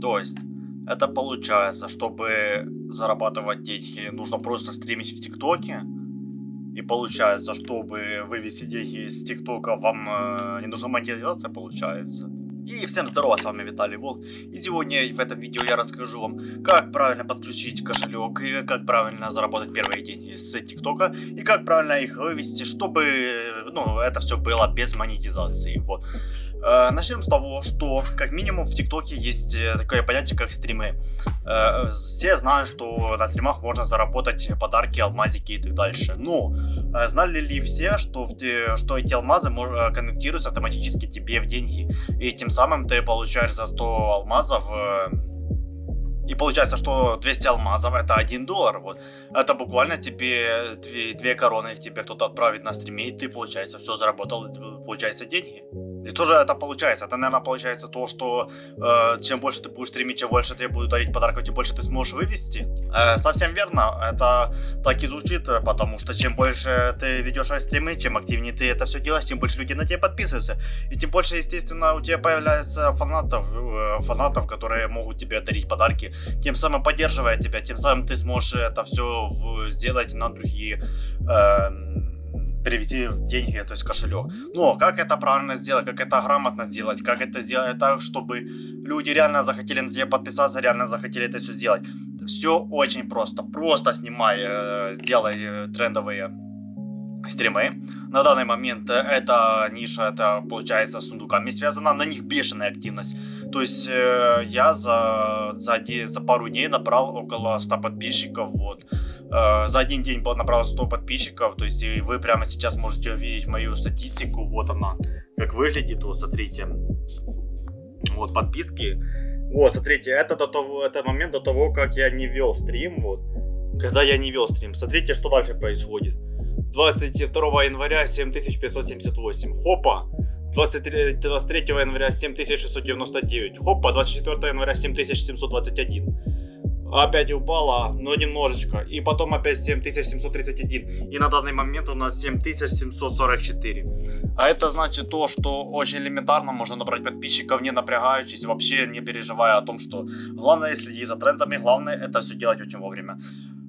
То есть, это получается, чтобы зарабатывать деньги, нужно просто стримить в ТикТоке. И получается, чтобы вывести деньги из ТикТока, вам э, не нужна монетизация, получается. И всем здорово, с вами Виталий Волк. И сегодня в этом видео я расскажу вам, как правильно подключить кошелек, и как правильно заработать первые деньги с ТикТока, и как правильно их вывести, чтобы ну, это все было без монетизации. Вот. Э, начнем с того, что как минимум в ТикТоке есть э, такое понятие, как стримы. Э, все знают, что на стримах можно заработать подарки, алмазики и так дальше. Но знали ли все, что, что эти алмазы конвертируются автоматически тебе в деньги? И тем самым ты получаешь за 100 алмазов и получается, что 200 алмазов это 1 доллар. Вот. Это буквально тебе 2, 2 короны тебе кто-то отправит на стриме, и ты, получается, все заработал, получается, деньги. И тоже это получается. Это, наверное, получается то, что э, чем больше ты будешь стримить, чем больше тебе будут дарить подарков, тем больше ты сможешь вывести. Э, совсем верно. Это так и звучит, потому что чем больше ты ведешь стримы, чем активнее ты это все делаешь, тем больше людей на тебя подписываются. И тем больше, естественно, у тебя появляется фанатов, э, фанатов, которые могут тебе дарить подарки, тем самым поддерживая тебя, тем самым ты сможешь это все сделать на другие... Э, перевести в деньги, то есть кошелек. Но как это правильно сделать, как это грамотно сделать, как это сделать так, чтобы люди реально захотели на тебя подписаться, реально захотели это все сделать. Все очень просто. Просто снимай, э, сделай э, трендовые стримы. На данный момент эта ниша, это получается с сундуками связана, на них бешеная активность. То есть э, я за, за, за пару дней набрал около 100 подписчиков, вот. Э, за один день набрал 100 подписчиков, то есть и вы прямо сейчас можете увидеть мою статистику, вот она, как выглядит, вот смотрите, вот подписки, вот смотрите, это до того, это момент до того, как я не вел стрим, вот, когда я не вел стрим, смотрите, что дальше происходит, 22 января 7578, хопа, 23, 23 января 7699, хопа, 24 января 7721, опять упала, но немножечко. И потом опять 7731. И на данный момент у нас 7744. А это значит то, что очень элементарно можно набрать подписчиков, не напрягаючись, вообще не переживая о том, что главное следить за трендами, главное это все делать очень вовремя.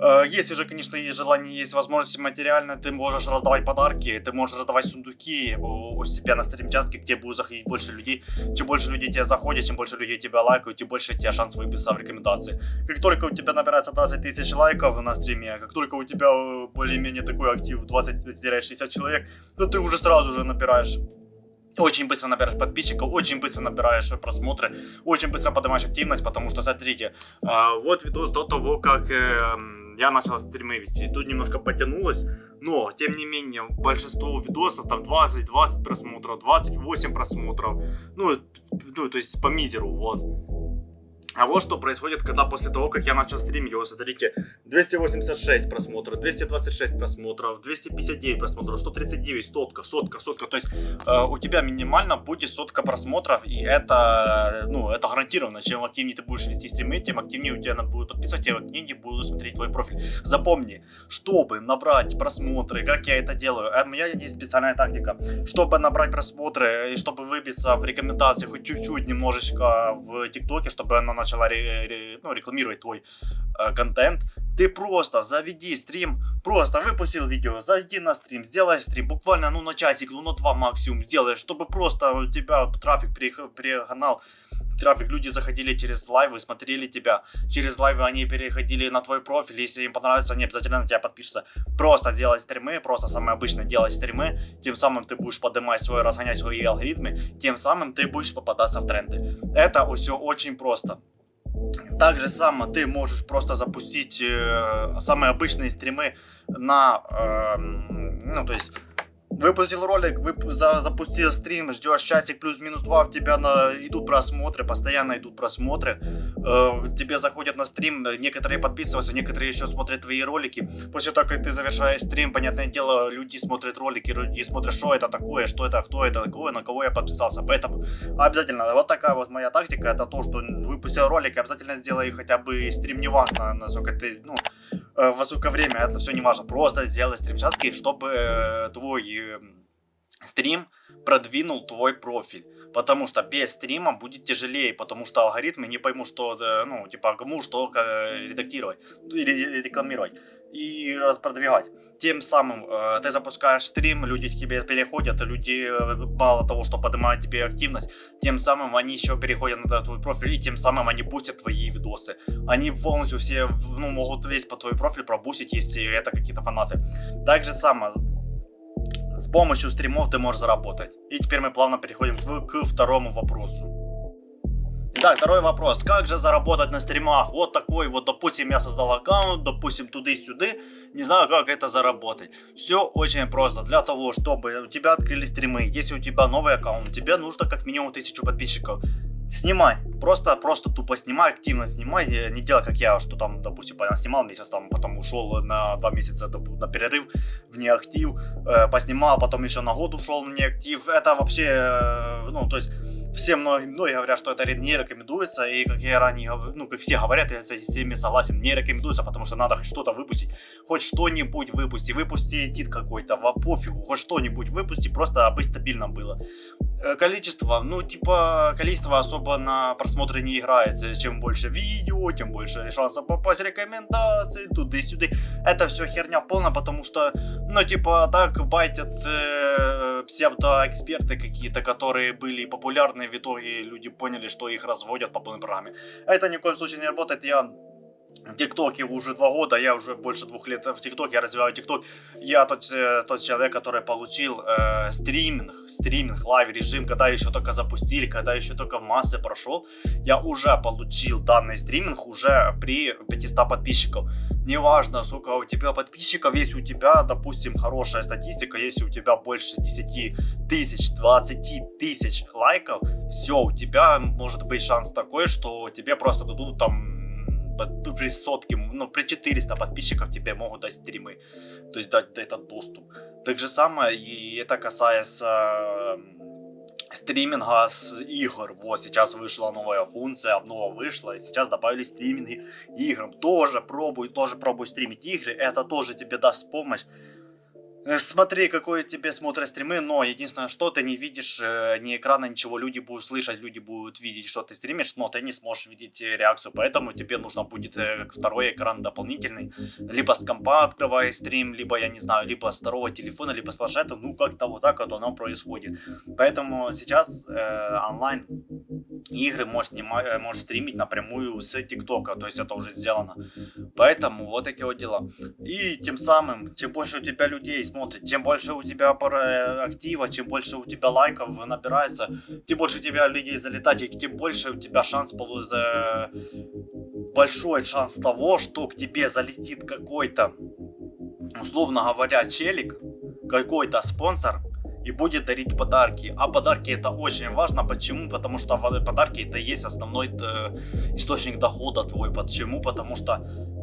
Э, если же, конечно, есть желание, есть возможность материально, ты можешь раздавать подарки, ты можешь раздавать сундуки у себя на стримчатке, где будет заходить больше людей. Чем больше людей тебя заходит, чем больше людей тебя лайкают, тем больше у тебя шанс выбиться в рекомендации. Как только у тебя набирается 20 тысяч лайков на стриме, как только у тебя э, более-менее такой актив 20-60 человек, то ты уже сразу же набираешь очень быстро набираешь подписчиков, очень быстро набираешь просмотры, очень быстро поднимаешь активность, потому что, смотрите, а, вот видос до того, как эм, я начал стримы вести. Тут немножко потянулось, но, тем не менее, большинство видосов, там 20-20 просмотров, 28 просмотров, ну, ну, то есть по мизеру, вот. А вот что происходит, когда после того, как я начал стримить, вот смотрите, 286 просмотров, 226 просмотров, 259 просмотров, 139, сотка, сотка, сотка. То есть э, у тебя минимально будет сотка просмотров, и это, ну, это гарантированно. Чем активнее ты будешь вести стримы, тем активнее у тебя будут подписывать, тем активнее будут смотреть твой профиль. Запомни, чтобы набрать просмотры, как я это делаю, э, у меня есть специальная тактика. Чтобы набрать просмотры и чтобы выбиться в рекомендации хоть чуть-чуть немножечко в ТикТоке, чтобы она начала ре ре ну, рекламировать твой э, контент, ты просто заведи стрим, просто выпустил видео, зайди на стрим, сделай стрим, буквально ну на часик, ну на два максимум сделай, чтобы просто у тебя трафик перегнал, трафик, люди заходили через лайвы, смотрели тебя, через лайвы они переходили на твой профиль, если им понравится, они обязательно на тебя подпишутся. Просто делать стримы, просто самое обычное делать стримы, тем самым ты будешь поднимать свой, разгонять свои алгоритмы, тем самым ты будешь попадаться в тренды. Это все очень просто. Так же само ты можешь просто запустить э, самые обычные стримы на, э, ну то есть Выпустил ролик, вып за запустил стрим, ждешь часик плюс-минус два, в тебя на идут просмотры, постоянно идут просмотры. Э, тебе заходят на стрим, некоторые подписываются, некоторые еще смотрят твои ролики. После того, как ты завершаешь стрим, понятное дело, люди смотрят ролики, люди смотрят, что это такое, что это, кто это такое, на кого я подписался. Поэтому обязательно, вот такая вот моя тактика, это то, что выпустил ролик, обязательно сделай хотя бы стрим, неважно, насколько ты, ну, э, во сколько время, это все не важно. Просто сделай стрим чтобы э, твой э, стрим продвинул твой профиль. Потому что без стрима будет тяжелее, потому что алгоритмы не поймут, что, ну, типа, кому что редактировать или рекламировать и распродвигать. Тем самым э, ты запускаешь стрим, люди к тебе переходят, люди э, мало того, что поднимают тебе активность, тем самым они еще переходят на твой профиль, и тем самым они бустят твои видосы. Они полностью все, ну, могут весь по твой профиль пробустить, если это какие-то фанаты. Так же самое, с помощью стримов ты можешь заработать. И теперь мы плавно переходим к, второму вопросу. Итак, второй вопрос. Как же заработать на стримах? Вот такой вот, допустим, я создал аккаунт, допустим, туды-сюды. Не знаю, как это заработать. Все очень просто. Для того, чтобы у тебя открыли стримы, если у тебя новый аккаунт, тебе нужно как минимум тысячу подписчиков. Снимай, просто, просто тупо снимай, активно снимай, не делай как я, что там, допустим, снимал месяц, там, потом ушел на два месяца на перерыв в неактив, э, поснимал, потом еще на год ушел в неактив, это вообще, э, ну, то есть все многие, многие говорят, что это не рекомендуется, и как я ранее, ну, как все говорят, я с всеми согласен, не рекомендуется, потому что надо что-то выпустить, хоть что-нибудь выпусти, выпусти эдит какой-то, во пофигу, хоть что-нибудь выпусти, просто бы стабильно было. Э, количество, ну, типа, количество особо на просмотры не играется, чем больше видео, тем больше шансов попасть в рекомендации, туда-сюда, это все херня полная, потому что, ну, типа, так байтят э, псевдоэксперты какие-то, которые были популярны в итоге люди поняли, что их разводят по полной программе. Это ни в коем случае не работает. Я ТикТоке уже два года, я уже больше двух лет в ТикТоке, я развиваю ТикТок. Я тот, э, тот человек, который получил э, стриминг, стриминг, live режим, когда еще только запустили, когда еще только в массы прошел. Я уже получил данный стриминг уже при 500 подписчиков. Неважно, сколько у тебя подписчиков, если у тебя, допустим, хорошая статистика, если у тебя больше 10 тысяч, 20 тысяч лайков, все, у тебя может быть шанс такой, что тебе просто дадут там при сотке, ну, при 400 подписчиков тебе могут дать стримы, то есть дать этот доступ. Так же самое, и это касается стриминга с игр. Вот сейчас вышла новая функция, обнова вышла, и сейчас добавили стриминги играм. Тоже пробуй, тоже пробуй стримить игры, это тоже тебе даст помощь. Э, смотри, какой тебе смотрят стримы, но единственное, что ты не видишь э, ни экрана, ничего. Люди будут слышать, люди будут видеть, что ты стримишь, но ты не сможешь видеть э, реакцию. Поэтому тебе нужно будет второй экран дополнительный. Либо с компа открывая стрим, либо, я не знаю, либо с второго телефона, либо с планшета. Ну, как-то вот так вот оно происходит. Поэтому сейчас э, онлайн игры можешь, снимать, э, можешь стримить напрямую с ТикТока, то есть это уже сделано. Поэтому вот такие вот дела. И тем самым, чем больше у тебя людей смотрит, тем больше у тебя актива, чем больше у тебя лайков набирается, тем больше у тебя людей залетать, и тем больше у тебя шанс большой шанс того, что к тебе залетит какой-то, условно говоря, челик, какой-то спонсор, и будет дарить подарки. А подарки это очень важно. Почему? Потому что подарки это есть основной э, источник дохода твой. Почему? Потому что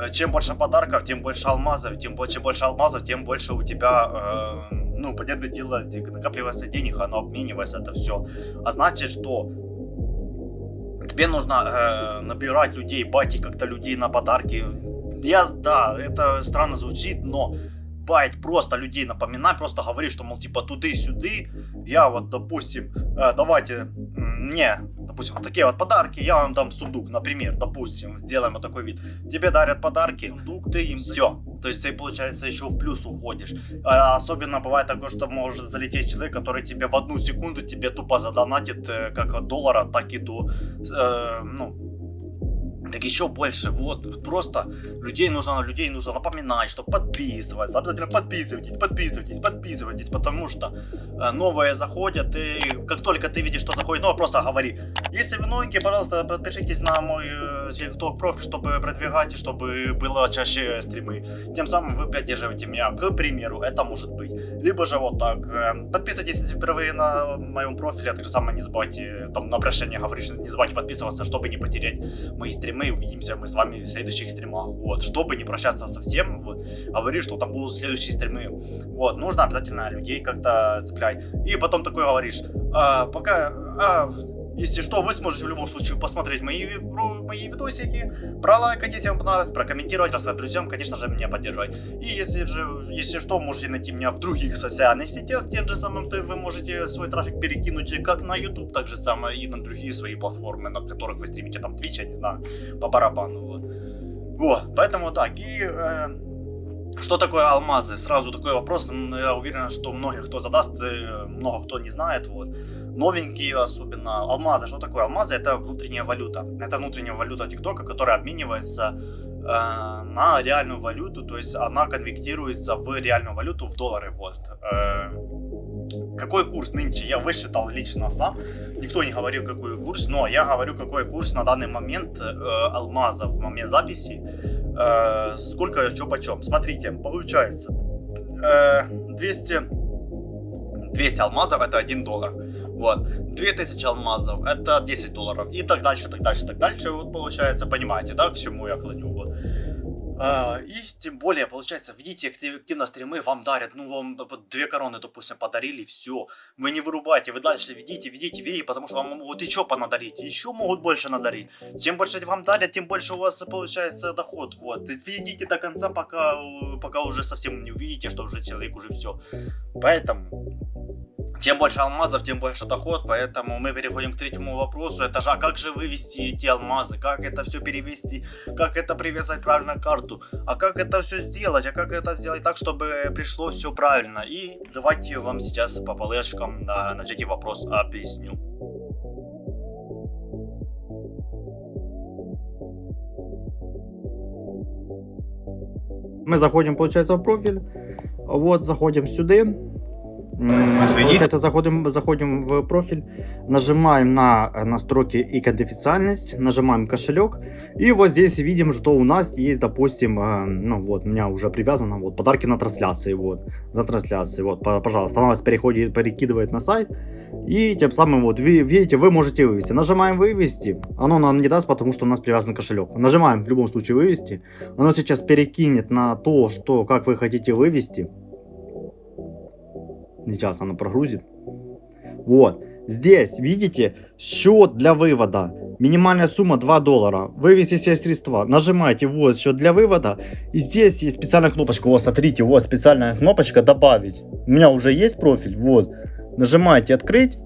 э, чем больше подарков, тем больше алмазов. Тем больше, больше алмазов, тем больше у тебя, э, ну, понятное дело, накапливается денег, оно обменивается, это все. А значит, что тебе нужно э, набирать людей, батить как-то людей на подарки. Я, да, это странно звучит, но байт просто людей напоминать, просто говорить, что, мол, типа, туды-сюды, я вот, допустим, э, давайте, мне, допустим, вот такие вот подарки, я вам дам сундук, например, допустим, сделаем вот такой вид, тебе дарят подарки, сундук, ты им все, то есть ты, получается, еще в плюс уходишь. А особенно бывает такое, что может залететь человек, который тебе в одну секунду тебе тупо задонатит э, как от доллара, так и до, э, ну, так еще больше, вот, просто людей нужно, людей нужно напоминать, что подписываться, обязательно подписывайтесь, подписывайтесь, подписывайтесь, потому что э, новые заходят, и как только ты видишь, что заходит новое, просто говори, если вы новенькие, пожалуйста, подпишитесь на мой TikTok э, профиль, чтобы продвигать, чтобы было чаще стримы, тем самым вы поддерживаете меня, к примеру, это может быть, либо же вот так, э, подписывайтесь, если впервые на моем профиле, а так же самое не забывайте, там на обращение говоришь, не забывайте подписываться, чтобы не потерять мои стримы, стримы, увидимся мы с вами в следующих стримах, вот, чтобы не прощаться совсем, вот, говори, что там будут следующие стримы, вот, нужно обязательно людей как-то цеплять, и потом такой говоришь, а, пока, а, Если что, вы сможете в любом случае посмотреть мои, мои видосики, пролайкать, если вам понравилось, прокомментировать, рассказать друзьям, конечно же, меня поддержать. И если же, если что, можете найти меня в других социальных сетях, тем же самым вы можете свой трафик перекинуть как на YouTube, так же самое и на другие свои платформы, на которых вы стримите, там, Twitch, я не знаю, по барабану. Вот, поэтому так, и... Э, что такое алмазы? Сразу такой вопрос, я уверен, что многих кто задаст, э, много кто не знает, вот новенькие особенно. Алмазы, что такое? Алмазы это внутренняя валюта. Это внутренняя валюта ТикТока, которая обменивается э, на реальную валюту, то есть она конвертируется в реальную валюту, в доллары. Вот. Э, какой курс нынче я высчитал лично сам. Никто не говорил, какой курс, но я говорю, какой курс на данный момент э, алмаза в момент записи. Э, сколько, что почем. Смотрите, получается э, 200, 200 алмазов это 1 доллар. Вот. 2000 алмазов, это 10 долларов. И так дальше, так дальше, так дальше. Вот получается, понимаете, да, к чему я клоню. Вот. А, и тем более, получается, видите, активно стримы вам дарят, ну, вам две короны, допустим, подарили, все. Вы не вырубайте, вы дальше видите, видите, видите, потому что вам могут еще понадарить, еще могут больше надарить. Чем больше вам дарят, тем больше у вас получается доход, вот. Видите до конца, пока, пока уже совсем не увидите, что уже человек уже все. Поэтому чем больше алмазов, тем больше доход, поэтому мы переходим к третьему вопросу. Это же, а как же вывести эти алмазы, как это все перевести, как это привязать правильно к карту, а как это все сделать, а как это сделать так, чтобы пришло все правильно. И давайте вам сейчас по полешкам на, на третий вопрос объясню. Мы заходим, получается, в профиль. Вот, заходим сюда. Получается, заходим, заходим в профиль, нажимаем на э, настройки и конфиденциальность, нажимаем кошелек, и вот здесь видим, что у нас есть, допустим, э, ну вот, у меня уже привязано, вот, подарки на трансляции, вот, за трансляции, вот, пожалуйста, она вас переходит, перекидывает на сайт, и тем самым, вот, вы, видите, вы можете вывести. Нажимаем вывести, оно нам не даст, потому что у нас привязан кошелек. Нажимаем в любом случае вывести, оно сейчас перекинет на то, что, как вы хотите вывести, Сейчас оно прогрузит. Вот. Здесь, видите, счет для вывода. Минимальная сумма 2 доллара. Вывести все средства. Нажимаете вот счет для вывода. И здесь есть специальная кнопочка. Вот, смотрите, вот специальная кнопочка добавить. У меня уже есть профиль. Вот. Нажимаете открыть.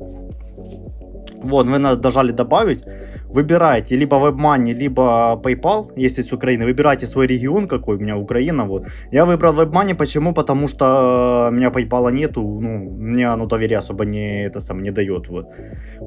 Вот, вы нажали добавить выбираете либо WebMoney, либо PayPal, если с Украины, выбирайте свой регион какой, у меня Украина, вот. Я выбрал WebMoney, почему? Потому что э, у меня PayPal нету, ну, мне оно доверия особо не, это сам, не дает, вот.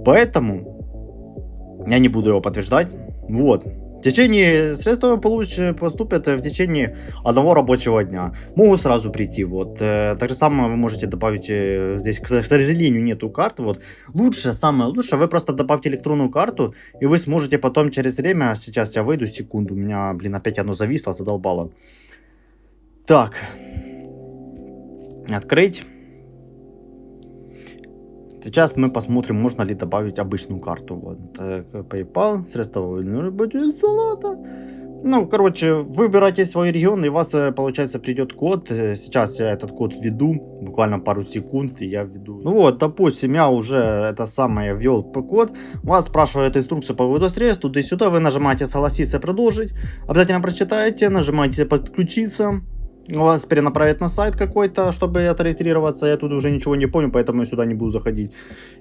Поэтому я не буду его подтверждать, вот. В течение средства получ, поступят в течение одного рабочего дня. Могут сразу прийти. Вот. Э, так же самое вы можете добавить, э, здесь, к сожалению, нету карт. Вот. Лучше, самое лучшее, вы просто добавьте электронную карту, и вы сможете потом через время, сейчас я выйду, секунду, у меня, блин, опять оно зависло, задолбало. Так. Открыть. Сейчас мы посмотрим, можно ли добавить обычную карту. Вот, PayPal, средства будет золото. Ну, короче, выбирайте свой регион, и у вас, э, получается, придет код. Э, сейчас я этот код введу, буквально пару секунд, и я введу. Ну вот, допустим, я уже это самое ввел код. Вас спрашивает инструкцию по выводу средств, туда-сюда, вы нажимаете согласиться, продолжить. Обязательно прочитаете, нажимаете подключиться вас перенаправят на сайт какой-то, чтобы отрегистрироваться. Я тут уже ничего не помню, поэтому я сюда не буду заходить.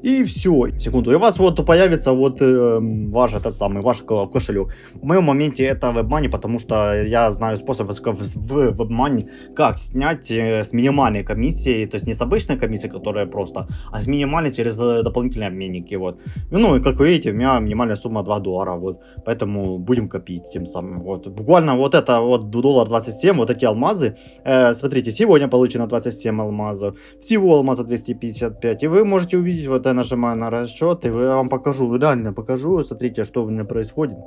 И все. Секунду. И у вас вот появится вот э, ваш этот самый, ваш кошелек. В моем моменте это WebMoney, потому что я знаю способ в WebMoney, как снять э, с минимальной комиссией, то есть не с обычной комиссией, которая просто, а с минимальной через э, дополнительные обменники. Вот. Ну и как вы видите, у меня минимальная сумма 2 доллара. Вот. Поэтому будем копить тем самым. Вот. Буквально вот это вот доллар 27, вот эти алмазы, Э, смотрите, сегодня получено 27 алмазов, всего алмаза 255, и вы можете увидеть, вот я нажимаю на расчет, и я вам покажу, реально покажу, смотрите, что у меня происходит.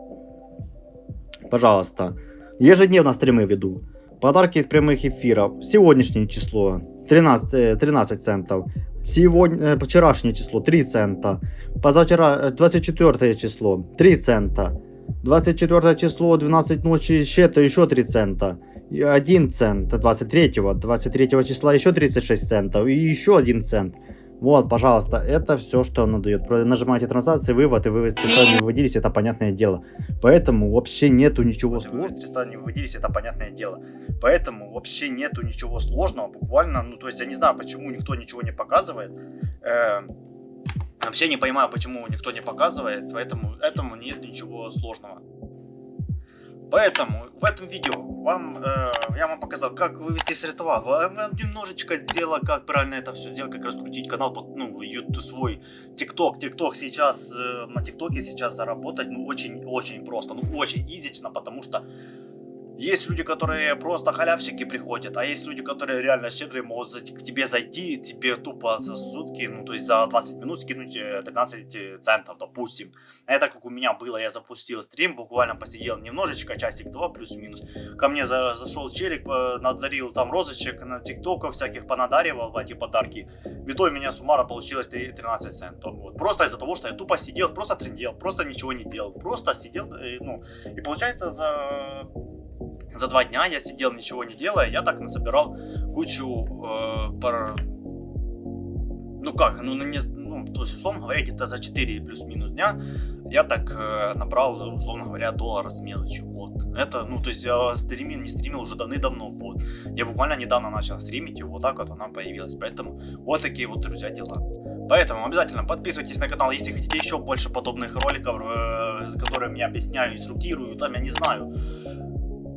Пожалуйста, ежедневно стримы веду, подарки из прямых эфиров, сегодняшнее число 13, 13 э, центов, сегодня, э, вчерашнее число 3 цента, позавчера 24 число 3 цента, 24 число 12 ночи еще 3 цента, 1 цент 23 23 числа еще 36 центов и еще 1 цент Вот, пожалуйста, это все, что он дает. Нажимаете транзакции, вывод, и вы средства не выводились, это понятное дело. Поэтому вообще нету ничего сложного. средства не выводились, это понятное дело. Поэтому вообще нету ничего сложного, буквально, ну, то есть я не знаю, почему никто ничего не показывает. Э, вообще не понимаю, почему никто не показывает, поэтому этому нет ничего сложного. Поэтому в этом видео вам, э, я вам показал, как вывести средства. Вам немножечко сделал, как правильно это все сделать, как раскрутить канал, под, ну, YouTube свой, ТикТок. ТикТок сейчас, э, на ТикТоке сейчас заработать, ну, очень-очень просто, ну, очень изично, потому что есть люди, которые просто халявщики приходят, а есть люди, которые реально щедрые, могут к тебе зайти, тебе тупо за сутки, ну то есть за 20 минут скинуть 13 э, центов, допустим. Это как у меня было, я запустил стрим, буквально посидел немножечко, часик-два плюс-минус. Ко мне за, зашел челик, надарил там розочек на тиктоков всяких, понадаривал эти подарки. В итоге у меня суммара получилось 13 центов. Вот. Просто из-за того, что я тупо сидел, просто трендел, просто ничего не делал. Просто сидел, э, ну, и получается за за два дня я сидел, ничего не делая, я так насобирал кучу э, пар... Ну как, ну, не, ну, то есть, условно говоря, где-то за 4 плюс-минус дня я так э, набрал, условно говоря, доллара с мелочью, вот. Это, ну, то есть я стримил, не стримил уже давны-давно, вот. Я буквально недавно начал стримить, и вот так вот она появилась, поэтому вот такие вот, друзья, дела. Поэтому обязательно подписывайтесь на канал, если хотите еще больше подобных роликов, э, которые мне объясняю, инструктирую, там, я не знаю,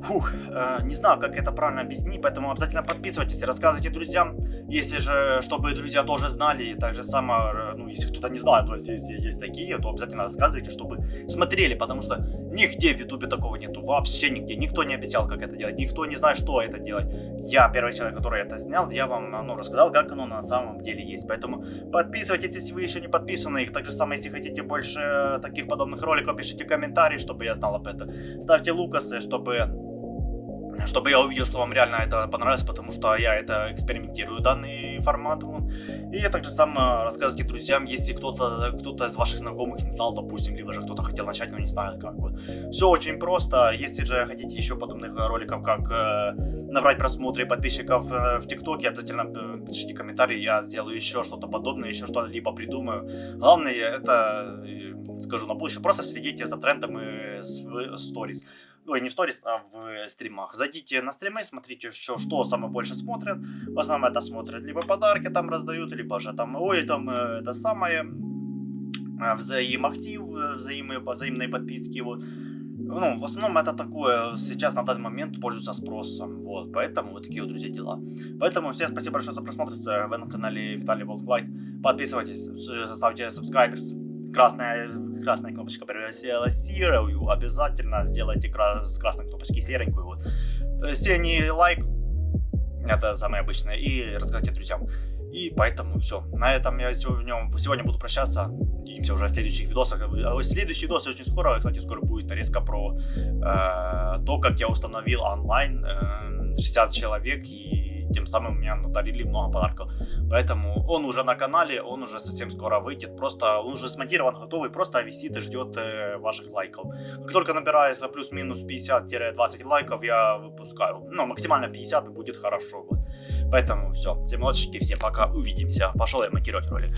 Фух, э, не знаю, как это правильно объяснить, поэтому обязательно подписывайтесь, рассказывайте друзьям, если же, чтобы друзья тоже знали, и так же само, э, ну, если кто-то не знает, то есть, если есть такие, то обязательно рассказывайте, чтобы смотрели, потому что нигде в ютубе такого нету, вообще нигде, никто не объяснял, как это делать, никто не знает, что это делать. Я первый человек, который это снял, я вам, ну, рассказал, как оно на самом деле есть, поэтому подписывайтесь, если вы еще не подписаны, и так же самое, если хотите больше таких подобных роликов, пишите комментарии, чтобы я знал об этом, ставьте лукасы, чтобы чтобы я увидел, что вам реально это понравилось, потому что я это экспериментирую, данный формат. Вот. И я также сам э, рассказывайте друзьям, если кто-то кто, -то, из ваших знакомых не знал, допустим, либо же кто-то хотел начать, но не знает как. Вот. Все очень просто. Если же хотите еще подобных роликов, как э, набрать просмотры подписчиков э, в ТикТоке, обязательно э, пишите комментарии, я сделаю еще что-то подобное, еще что-либо придумаю. Главное, это, э, скажу на будущее, просто следите за трендами в сторис ну, не в сторис, а в стримах. Зайдите на стримы, смотрите, что, что самое больше смотрят. В основном это смотрят, либо подарки там раздают, либо же там, ой, там э, это самое, э, взаимоактив, э, взаимные, взаимные подписки, вот. Ну, в основном это такое, сейчас на данный момент пользуется спросом, вот, поэтому вот такие вот, друзья, дела. Поэтому всем спасибо большое за просмотр, вы на канале Виталий Волклайт, подписывайтесь, ставьте subscribers, красная красная кнопочка превратилась в серую, обязательно сделайте кра с красной кнопочки серенькую. Вот. Синий лайк, это самое обычное, и расскажите друзьям. И поэтому все. На этом я сегодня, сегодня буду прощаться. Увидимся уже в следующих видосах. А следующий видос очень скоро. Кстати, скоро будет нарезка про э, то, как я установил онлайн э, 60 человек и тем самым мне надарили много подарков. Поэтому он уже на канале, он уже совсем скоро выйдет. Просто он уже смонтирован, готовый, просто висит и ждет э, ваших лайков. Как только набирается плюс-минус 50-20 лайков, я выпускаю. Ну, максимально 50 будет хорошо. Вот. Поэтому все. Всем удачи, всем пока, увидимся. Пошел я монтировать ролик.